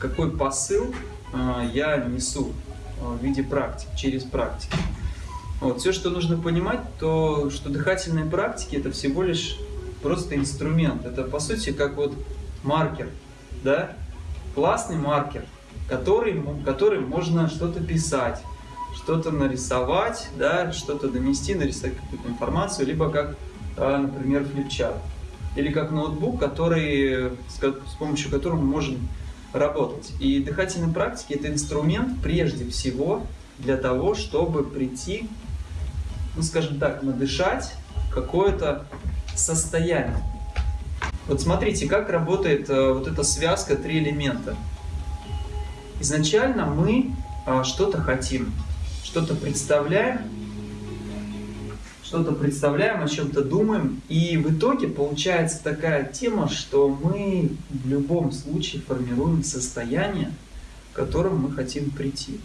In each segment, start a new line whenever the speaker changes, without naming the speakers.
какой посыл а, я несу а, в виде практик, через практики. Вот. Все, что нужно понимать, то что дыхательные практики это всего лишь просто инструмент. Это по сути как вот маркер, да? классный маркер, который, который можно что-то писать, что-то нарисовать, да, что-то донести, нарисовать какую-то информацию, либо как, например, флипчарт или как ноутбук, который, с помощью которого мы можем работать. И дыхательные практики – это инструмент прежде всего для того, чтобы прийти, ну скажем так, надышать какое-то состояние. Вот смотрите, как работает э, вот эта связка три элемента. Изначально мы э, что-то хотим, что-то представляем, что-то представляем, о чем-то думаем, и в итоге получается такая тема, что мы в любом случае формируем состояние, к которому мы хотим прийти.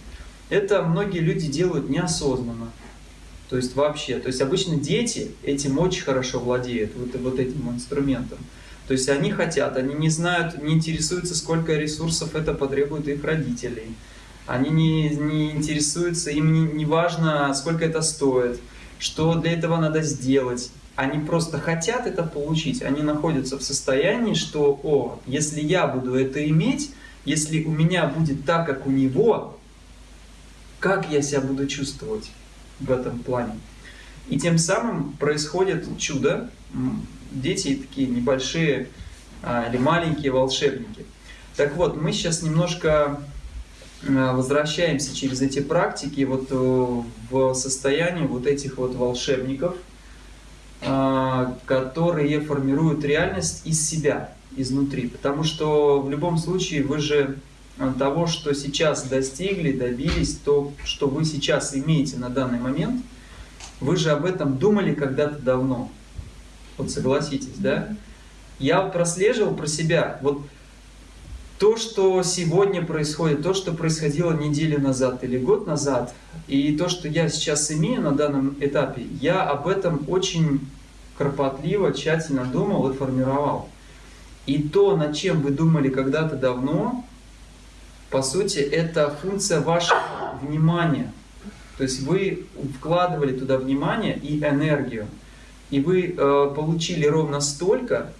Это многие люди делают неосознанно, то есть вообще. То есть обычно дети этим очень хорошо владеют, вот, вот этим инструментом. То есть они хотят, они не знают, не интересуются, сколько ресурсов это потребует их родителей. Они не, не интересуются, им не, не важно, сколько это стоит что для этого надо сделать. Они просто хотят это получить, они находятся в состоянии, что, о, если я буду это иметь, если у меня будет так, как у него, как я себя буду чувствовать в этом плане. И тем самым происходит чудо. Дети такие небольшие а, или маленькие волшебники. Так вот, мы сейчас немножко возвращаемся через эти практики вот э, в состояние вот этих вот волшебников, э, которые формируют реальность из себя, изнутри. Потому что в любом случае вы же того, что сейчас достигли, добились, то, что вы сейчас имеете на данный момент, вы же об этом думали когда-то давно. Вот согласитесь, да? Я прослеживал про себя. Вот то, что сегодня происходит, то, что происходило неделю назад или год назад, и то, что я сейчас имею на данном этапе, я об этом очень кропотливо, тщательно думал и формировал. И то, над чем вы думали когда-то давно, по сути, это функция вашего внимания. То есть вы вкладывали туда внимание и энергию. И вы э, получили ровно столько,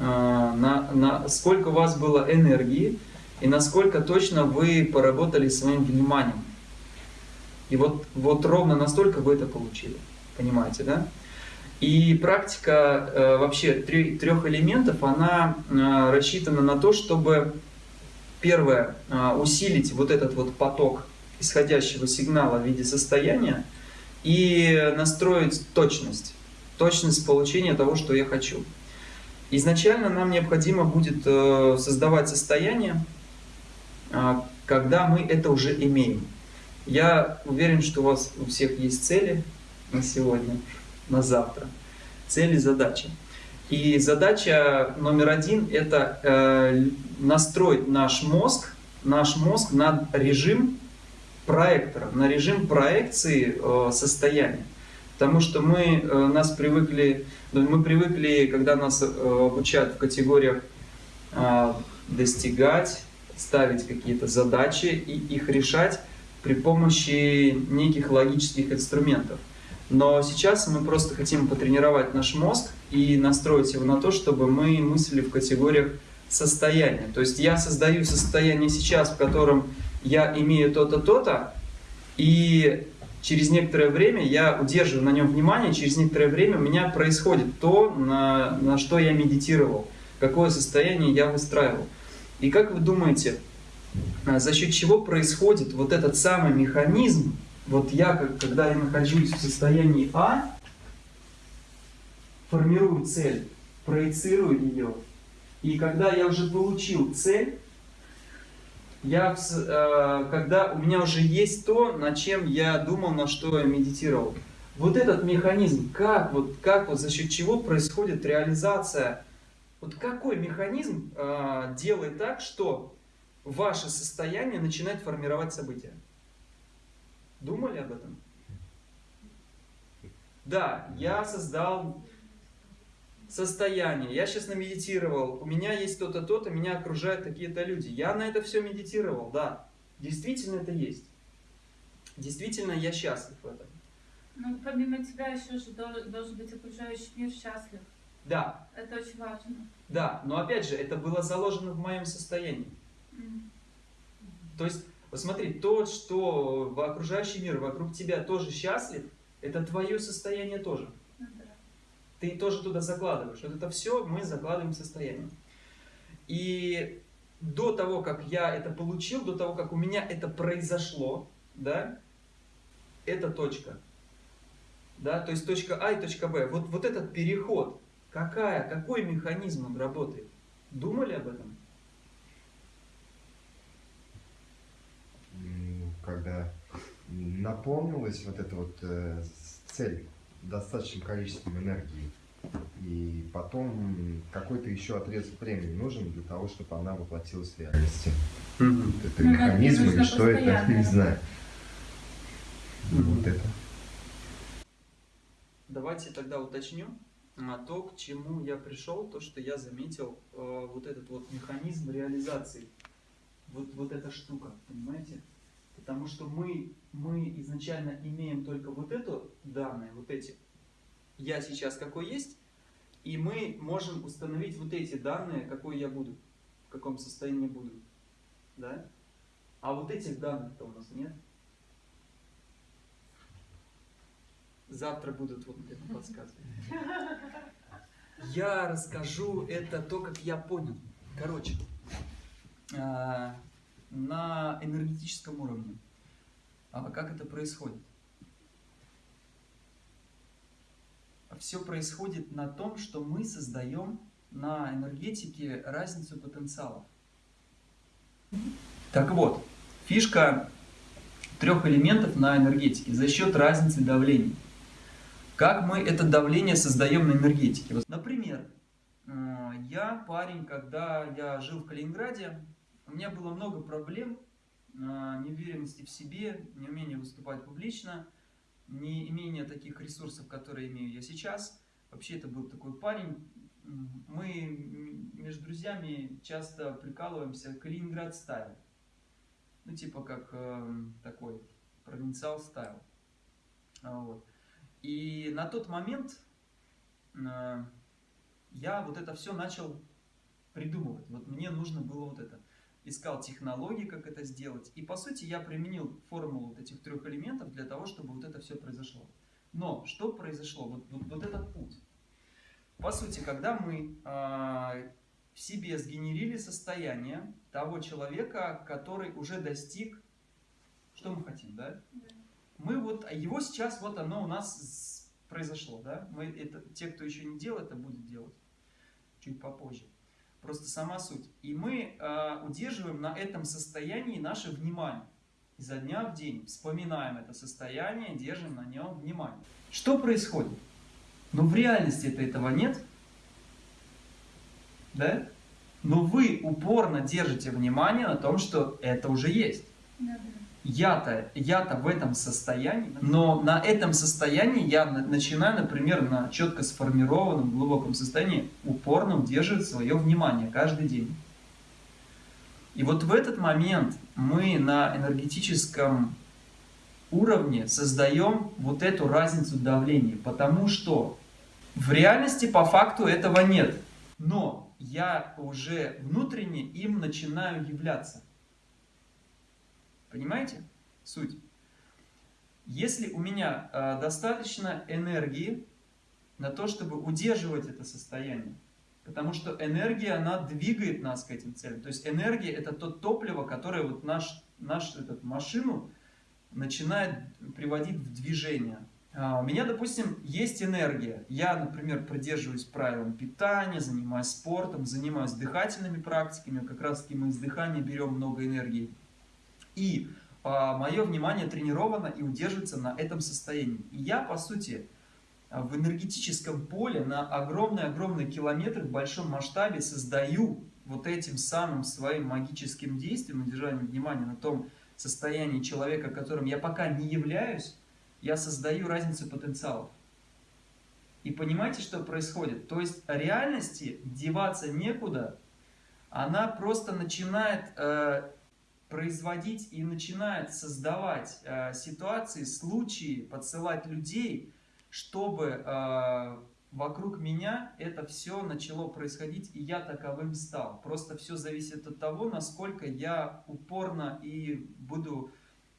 на, на сколько у вас было энергии и насколько точно вы поработали своим вниманием. И вот, вот ровно настолько вы это получили. Понимаете, да? И практика э, вообще трех элементов, она э, рассчитана на то, чтобы, первое, э, усилить вот этот вот поток исходящего сигнала в виде состояния и настроить точность, точность получения того, что я хочу. Изначально нам необходимо будет э, создавать состояние, а, когда мы это уже имеем. Я уверен, что у вас у всех есть цели на сегодня, на завтра. Цели, задачи. И задача номер один – это э, настроить наш мозг, наш мозг на режим проектора, на режим проекции э, состояния. Потому что мы, нас привыкли мы привыкли, когда нас э, обучают в категориях а, достигать, ставить какие-то задачи и их решать при помощи неких логических инструментов. Но сейчас мы просто хотим потренировать наш мозг и настроить его на то, чтобы мы мыслили в категориях состояния. То есть я создаю состояние сейчас, в котором я имею то-то, то-то, и через некоторое время я удерживаю на нем внимание, через некоторое время у меня происходит то, на, на что я медитировал, какое состояние я выстраивал. И как вы думаете, а, за счет чего происходит вот этот самый механизм, вот я, когда я нахожусь в состоянии А, формирую цель, проецирую ее, и когда я уже получил цель, я, э, когда у меня уже есть то, над чем я думал, на что я медитировал. Вот этот механизм, как, вот, как вот за счет чего происходит реализация, вот какой механизм э, делает так, что ваше состояние начинает формировать события? Думали об этом? Да, я создал состояние. Я сейчас намедитировал, у меня есть то-то, то-то, меня окружают такие-то люди. Я на это все медитировал, да. Действительно это есть. Действительно я счастлив в этом.
Ну, помимо тебя еще же должен быть окружающий мир счастлив.
Да.
Это очень важно.
Да, но опять же, это было заложено в моем состоянии. Mm. То есть, посмотри, то, что в окружающий мир вокруг тебя тоже счастлив, это твое состояние тоже.
Да.
Ты тоже туда закладываешь. Вот это все мы закладываем в состояние. И до того, как я это получил, до того, как у меня это произошло, да, это точка. Да, то есть точка А и точка Б. Вот, вот этот переход, какая, какой механизм он работает? Думали об этом?
Когда наполнилась вот эта вот э, цель достаточным количеством энергии, и потом какой-то еще отрезок времени нужен для того, чтобы она воплотилась в реальности. Mm-hmm. Это ну, механизм или что это, не знаю. Mm-hmm. Вот это.
Давайте тогда уточню а, то, к чему я пришел, то, что я заметил, э, вот этот вот механизм реализации. Вот, вот эта штука, понимаете? Потому что мы, мы изначально имеем только вот эту данные, вот эти. Я сейчас какой есть, и мы можем установить вот эти данные, какой я буду, в каком состоянии буду. Да? А вот этих данных-то у нас нет. Завтра будут вот это подсказки. Я расскажу это то, как я понял. Короче, а, на энергетическом уровне. А как это происходит? Все происходит на том, что мы создаем на энергетике разницу потенциалов. Так вот, фишка трех элементов на энергетике за счет разницы давлений. Как мы это давление создаем на энергетике? Например, э, я парень, когда я жил в Калининграде, у меня было много проблем, э, неуверенности в себе, неумение выступать публично, не имение таких ресурсов, которые имею я сейчас. Вообще это был такой парень. Мы между друзьями часто прикалываемся Калининград стайл. Ну типа как э, такой провинциал стайл. Вот. И на тот момент э, я вот это все начал придумывать. Вот мне нужно было вот это. Искал технологии, как это сделать. И по сути я применил формулу вот этих трех элементов для того, чтобы вот это все произошло. Но что произошло? Вот, вот, вот этот путь. По сути, когда мы э, в себе сгенерили состояние того человека, который уже достиг, что мы хотим, да? да мы вот, его сейчас вот оно у нас произошло, да? Мы это, те, кто еще не делал, это будет делать чуть попозже. Просто сама суть. И мы э, удерживаем на этом состоянии наше внимание. Изо дня в день вспоминаем это состояние, держим на нем внимание. Что происходит? Но в реальности -то этого нет. Да? Но вы упорно держите внимание на том, что это уже есть. Да, да я-то я -то в этом состоянии, но на этом состоянии я начинаю, например, на четко сформированном глубоком состоянии упорно удерживать свое внимание каждый день. И вот в этот момент мы на энергетическом уровне создаем вот эту разницу давления, потому что в реальности по факту этого нет, но я уже внутренне им начинаю являться. Понимаете суть? Если у меня э, достаточно энергии на то, чтобы удерживать это состояние, потому что энергия, она двигает нас к этим целям. То есть энергия это то топливо, которое вот наш, наш этот, машину начинает приводить в движение. А у меня, допустим, есть энергия. Я, например, придерживаюсь правилам питания, занимаюсь спортом, занимаюсь дыхательными практиками. Как раз таки мы из дыхания берем много энергии. И а, мое внимание тренировано и удерживается на этом состоянии. И я, по сути, в энергетическом поле на огромные-огромные километры в большом масштабе создаю вот этим самым своим магическим действием, удержанием внимания на том состоянии человека, которым я пока не являюсь, я создаю разницу потенциалов. И понимаете, что происходит? То есть реальности деваться некуда, она просто начинает э, производить и начинает создавать э, ситуации, случаи, подсылать людей, чтобы э, вокруг меня это все начало происходить, и я таковым стал. Просто все зависит от того, насколько я упорно и буду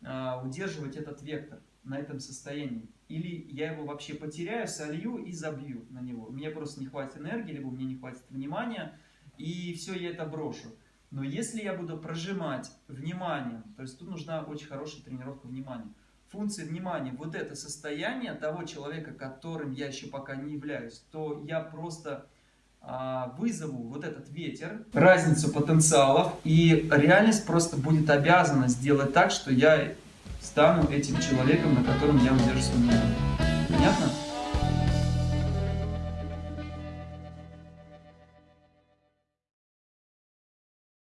э, удерживать этот вектор на этом состоянии. Или я его вообще потеряю, солью и забью на него. Мне просто не хватит энергии, либо мне не хватит внимания, и все, я это брошу. Но если я буду прожимать вниманием, то есть тут нужна очень хорошая тренировка внимания, функции внимания, вот это состояние того человека, которым я еще пока не являюсь, то я просто а, вызову вот этот ветер, разницу потенциалов, и реальность просто будет обязана сделать так, что я стану этим человеком, на котором я удерживаю внимание. Понятно?